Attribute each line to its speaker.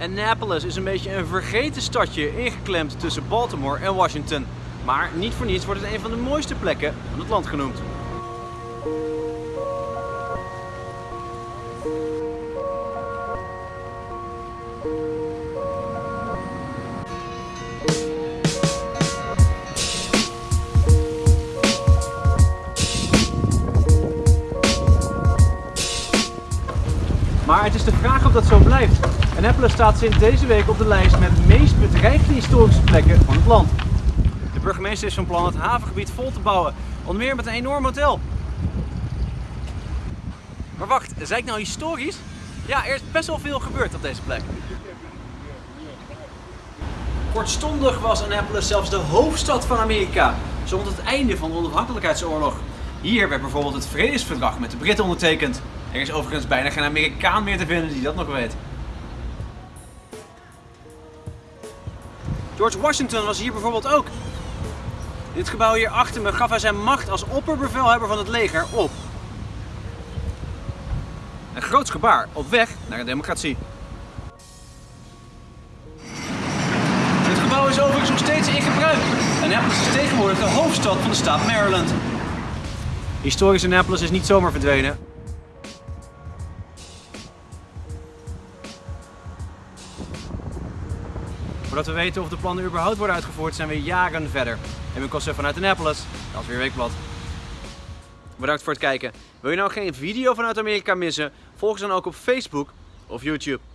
Speaker 1: Annapolis is een beetje een vergeten stadje ingeklemd tussen Baltimore en Washington. Maar niet voor niets wordt het een van de mooiste plekken van het land genoemd. Maar het is de vraag of dat zo blijft. Annapolis staat sinds deze week op de lijst met de meest bedreigde historische plekken van het land. De burgemeester is van plan het havengebied vol te bouwen, onder meer met een enorm hotel. Maar wacht, zei ik nou historisch? Ja, er is best wel veel gebeurd op deze plek. Kortstondig was Annapolis zelfs de hoofdstad van Amerika, zo rond het einde van de onafhankelijkheidsoorlog. Hier werd bijvoorbeeld het vredesverdrag met de Britten ondertekend. Er is overigens bijna geen Amerikaan meer te vinden die dat nog weet. George Washington was hier bijvoorbeeld ook. Dit gebouw hier achter me gaf hij zijn macht als opperbevelhebber van het leger op. Een groots gebaar op weg naar een democratie. Dit gebouw is overigens nog steeds in gebruik. Annapolis is tegenwoordig de hoofdstad van de staat Maryland. Historisch Annapolis is niet zomaar verdwenen. Voordat we weten of de plannen überhaupt worden uitgevoerd, zijn we jaren verder. En we kosten vanuit Annapolis, dat is weer Weekblad. Bedankt voor het kijken. Wil je nou geen video vanuit Amerika missen? Volg ons dan ook op Facebook of YouTube.